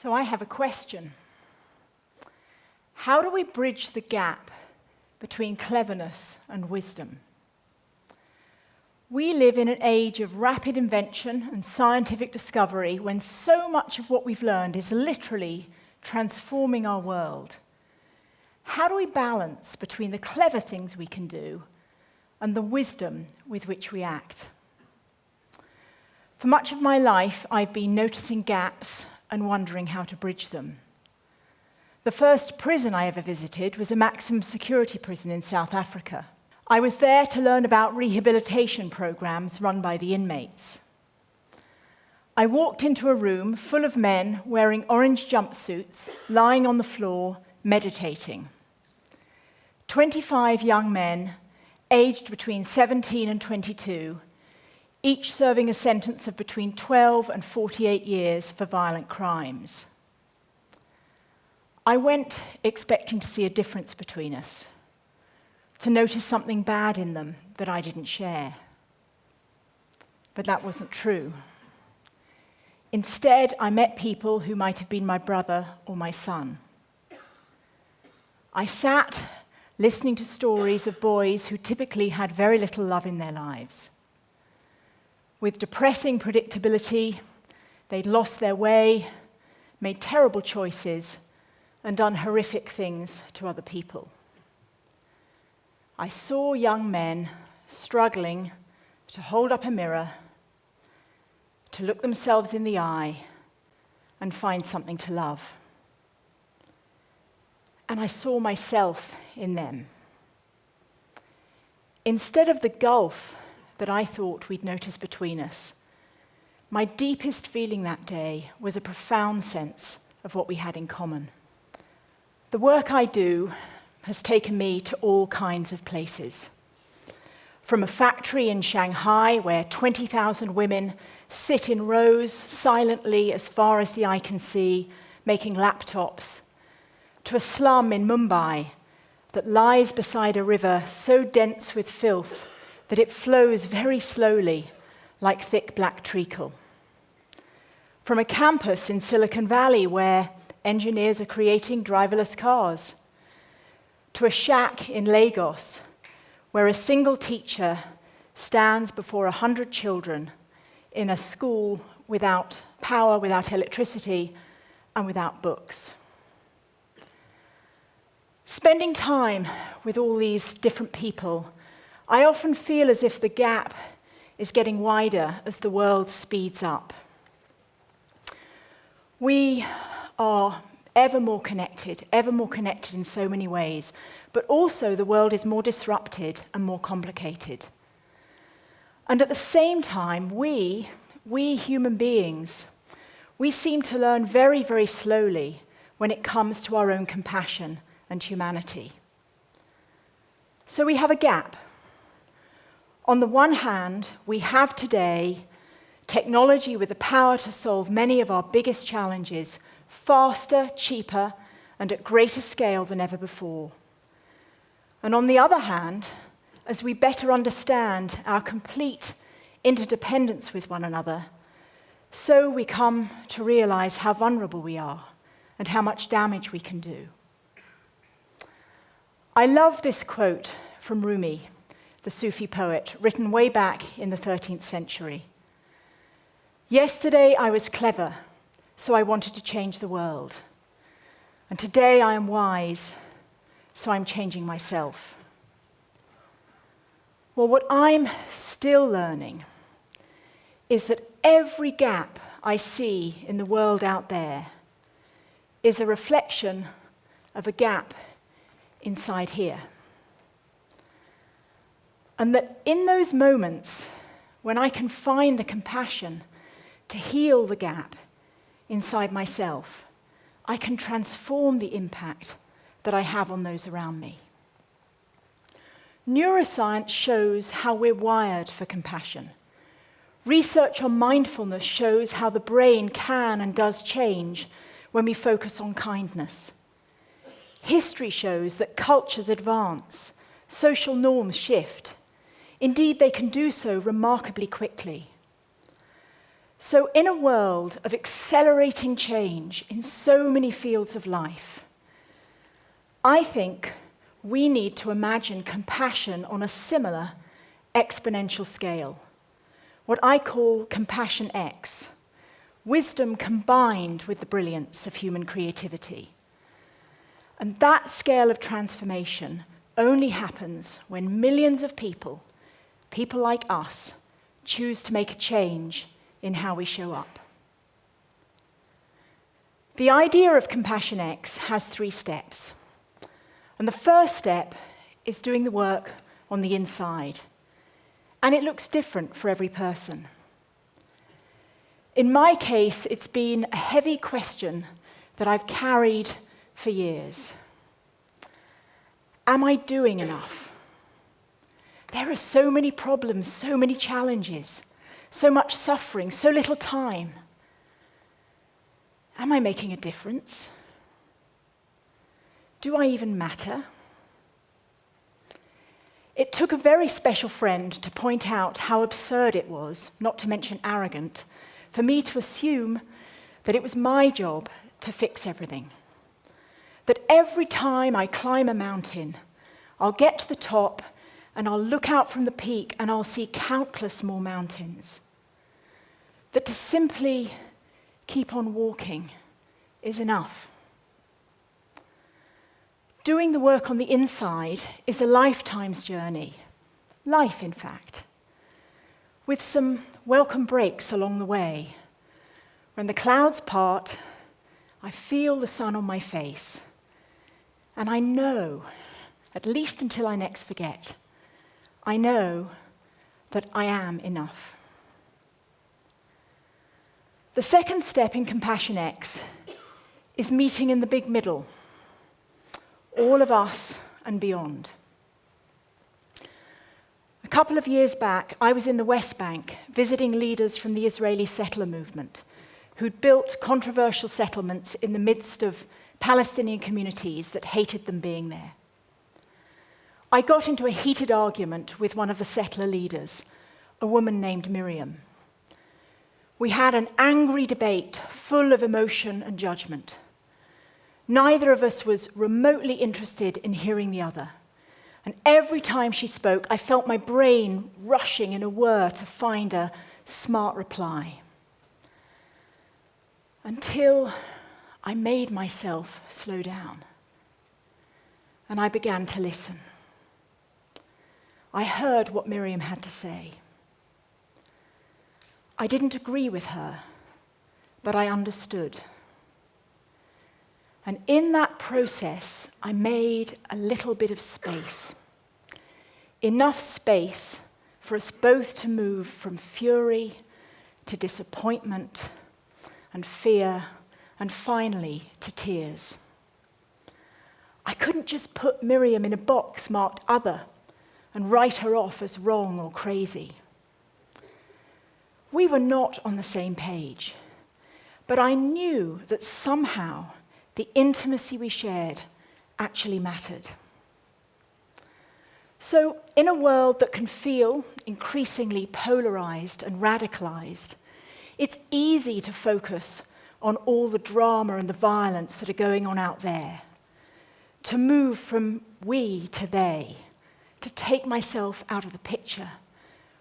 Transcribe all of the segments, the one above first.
So I have a question. How do we bridge the gap between cleverness and wisdom? We live in an age of rapid invention and scientific discovery when so much of what we've learned is literally transforming our world. How do we balance between the clever things we can do and the wisdom with which we act? For much of my life, I've been noticing gaps and wondering how to bridge them. The first prison I ever visited was a maximum security prison in South Africa. I was there to learn about rehabilitation programs run by the inmates. I walked into a room full of men wearing orange jumpsuits, lying on the floor, meditating. 25 young men, aged between 17 and 22, each serving a sentence of between 12 and 48 years for violent crimes. I went expecting to see a difference between us, to notice something bad in them that I didn't share. But that wasn't true. Instead, I met people who might have been my brother or my son. I sat listening to stories of boys who typically had very little love in their lives with depressing predictability, they'd lost their way, made terrible choices, and done horrific things to other people. I saw young men struggling to hold up a mirror, to look themselves in the eye, and find something to love. And I saw myself in them. Instead of the gulf that I thought we'd notice between us. My deepest feeling that day was a profound sense of what we had in common. The work I do has taken me to all kinds of places. From a factory in Shanghai where 20,000 women sit in rows silently as far as the eye can see, making laptops, to a slum in Mumbai that lies beside a river so dense with filth that it flows very slowly like thick black treacle. From a campus in Silicon Valley where engineers are creating driverless cars, to a shack in Lagos where a single teacher stands before a hundred children in a school without power, without electricity, and without books. Spending time with all these different people I often feel as if the gap is getting wider as the world speeds up. We are ever more connected, ever more connected in so many ways, but also the world is more disrupted and more complicated. And at the same time, we, we human beings, we seem to learn very, very slowly when it comes to our own compassion and humanity. So we have a gap on the one hand, we have today technology with the power to solve many of our biggest challenges faster, cheaper, and at greater scale than ever before. And on the other hand, as we better understand our complete interdependence with one another, so we come to realize how vulnerable we are and how much damage we can do. I love this quote from Rumi the Sufi poet, written way back in the 13th century. Yesterday I was clever, so I wanted to change the world. And today I am wise, so I'm changing myself. Well, what I'm still learning is that every gap I see in the world out there is a reflection of a gap inside here. And that in those moments, when I can find the compassion to heal the gap inside myself, I can transform the impact that I have on those around me. Neuroscience shows how we're wired for compassion. Research on mindfulness shows how the brain can and does change when we focus on kindness. History shows that cultures advance, social norms shift, Indeed, they can do so remarkably quickly. So, in a world of accelerating change in so many fields of life, I think we need to imagine compassion on a similar exponential scale, what I call Compassion X, wisdom combined with the brilliance of human creativity. And that scale of transformation only happens when millions of people, people like us, choose to make a change in how we show up. The idea of Compassion X has three steps. And the first step is doing the work on the inside. And it looks different for every person. In my case, it's been a heavy question that I've carried for years. Am I doing enough? There are so many problems, so many challenges, so much suffering, so little time. Am I making a difference? Do I even matter? It took a very special friend to point out how absurd it was, not to mention arrogant, for me to assume that it was my job to fix everything. That every time I climb a mountain, I'll get to the top and I'll look out from the peak and I'll see countless more mountains. That to simply keep on walking is enough. Doing the work on the inside is a lifetime's journey, life, in fact, with some welcome breaks along the way. When the clouds part, I feel the sun on my face, and I know, at least until I next forget, I know that I am enough. The second step in Compassion X is meeting in the big middle all of us and beyond. A couple of years back, I was in the West Bank visiting leaders from the Israeli settler movement who'd built controversial settlements in the midst of Palestinian communities that hated them being there. I got into a heated argument with one of the settler leaders, a woman named Miriam. We had an angry debate full of emotion and judgment. Neither of us was remotely interested in hearing the other. And every time she spoke, I felt my brain rushing in a whir to find a smart reply. Until I made myself slow down. And I began to listen. I heard what Miriam had to say. I didn't agree with her, but I understood. And in that process, I made a little bit of space. Enough space for us both to move from fury to disappointment and fear and finally to tears. I couldn't just put Miriam in a box marked other and write her off as wrong or crazy. We were not on the same page, but I knew that somehow the intimacy we shared actually mattered. So, in a world that can feel increasingly polarized and radicalized, it's easy to focus on all the drama and the violence that are going on out there, to move from we to they, to take myself out of the picture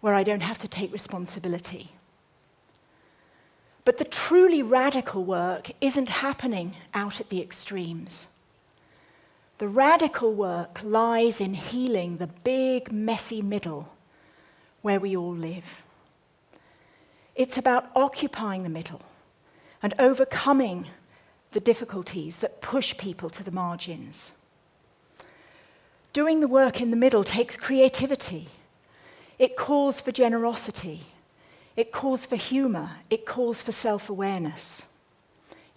where I don't have to take responsibility. But the truly radical work isn't happening out at the extremes. The radical work lies in healing the big, messy middle where we all live. It's about occupying the middle and overcoming the difficulties that push people to the margins. Doing the work in the middle takes creativity. It calls for generosity. It calls for humor. It calls for self awareness.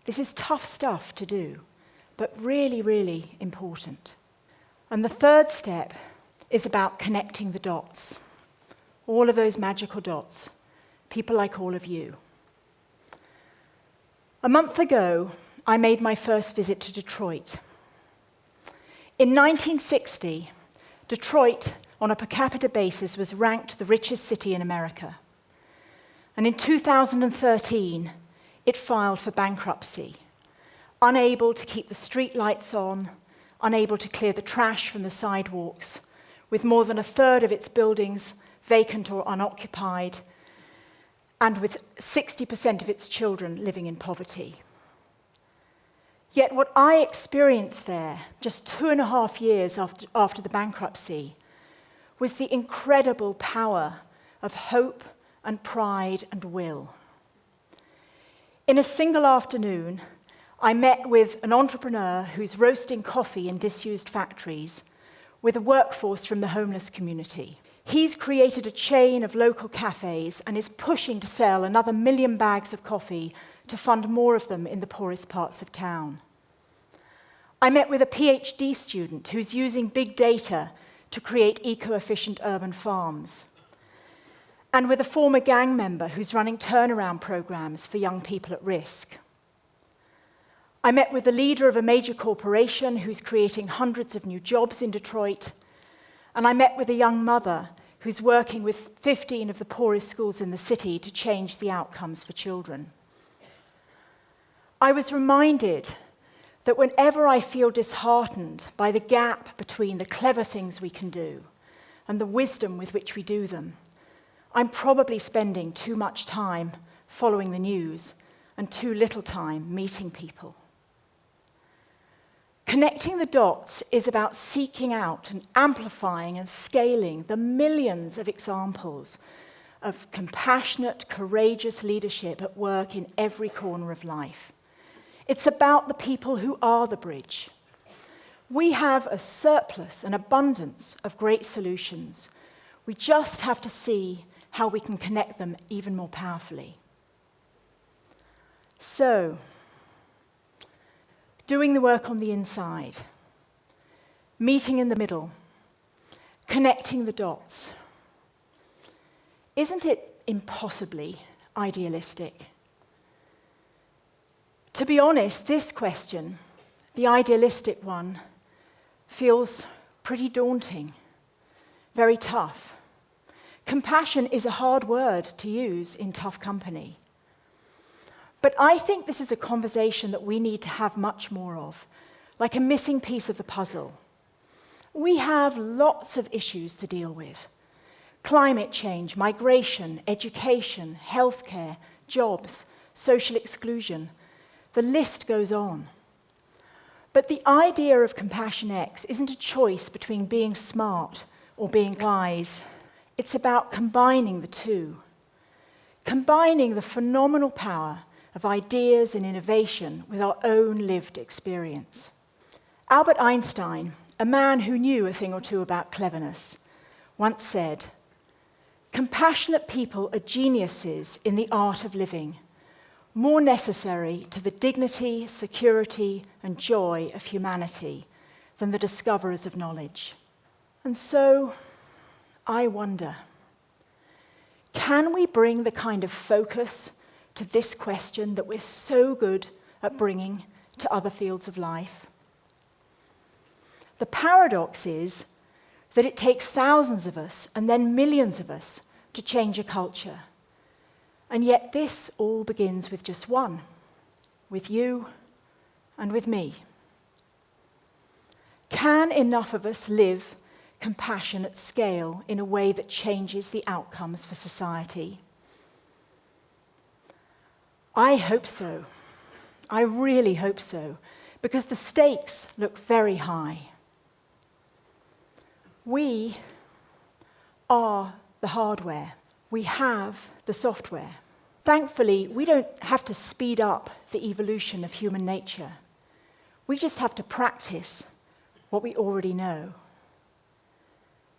This is tough stuff to do, but really, really important. And the third step is about connecting the dots. All of those magical dots, people like all of you. A month ago, I made my first visit to Detroit. In 1960, Detroit, on a per capita basis, was ranked the richest city in America. And in 2013, it filed for bankruptcy, unable to keep the street lights on, unable to clear the trash from the sidewalks, with more than a third of its buildings vacant or unoccupied, and with 60% of its children living in poverty. Yet, what I experienced there, just two and a half years after, after the bankruptcy, was the incredible power of hope and pride and will. In a single afternoon, I met with an entrepreneur who's roasting coffee in disused factories with a workforce from the homeless community. He's created a chain of local cafes and is pushing to sell another million bags of coffee to fund more of them in the poorest parts of town. I met with a PhD student who's using big data to create eco efficient urban farms. And with a former gang member who's running turnaround programs for young people at risk. I met with the leader of a major corporation who's creating hundreds of new jobs in Detroit. And I met with a young mother who's working with 15 of the poorest schools in the city to change the outcomes for children. I was reminded that whenever I feel disheartened by the gap between the clever things we can do and the wisdom with which we do them, I'm probably spending too much time following the news and too little time meeting people. Connecting the dots is about seeking out and amplifying and scaling the millions of examples of compassionate, courageous leadership at work in every corner of life. It's about the people who are the bridge. We have a surplus, an abundance of great solutions. We just have to see how we can connect them even more powerfully. So, doing the work on the inside, meeting in the middle, connecting the dots. Isn't it impossibly idealistic? To be honest, this question, the idealistic one, feels pretty daunting, very tough. Compassion is a hard word to use in tough company. But I think this is a conversation that we need to have much more of, like a missing piece of the puzzle. We have lots of issues to deal with climate change, migration, education, healthcare, jobs, social exclusion. The list goes on. But the idea of Compassion X isn't a choice between being smart or being wise. It's about combining the two, combining the phenomenal power of ideas and innovation with our own lived experience. Albert Einstein, a man who knew a thing or two about cleverness, once said, Compassionate people are geniuses in the art of living more necessary to the dignity, security, and joy of humanity than the discoverers of knowledge. And so, I wonder can we bring the kind of focus to this question that we're so good at bringing to other fields of life? The paradox is that it takes thousands of us and then millions of us to change a culture. And yet, this all begins with just one with you and with me. Can enough of us live compassion at scale in a way that changes the outcomes for society? I hope so. I really hope so, because the stakes look very high. We are the hardware we have the software. Thankfully, we don't have to speed up the evolution of human nature. We just have to practice what we already know,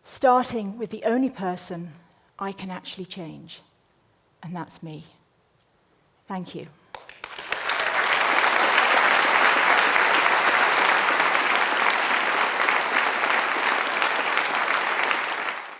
starting with the only person I can actually change, and that's me. Thank you.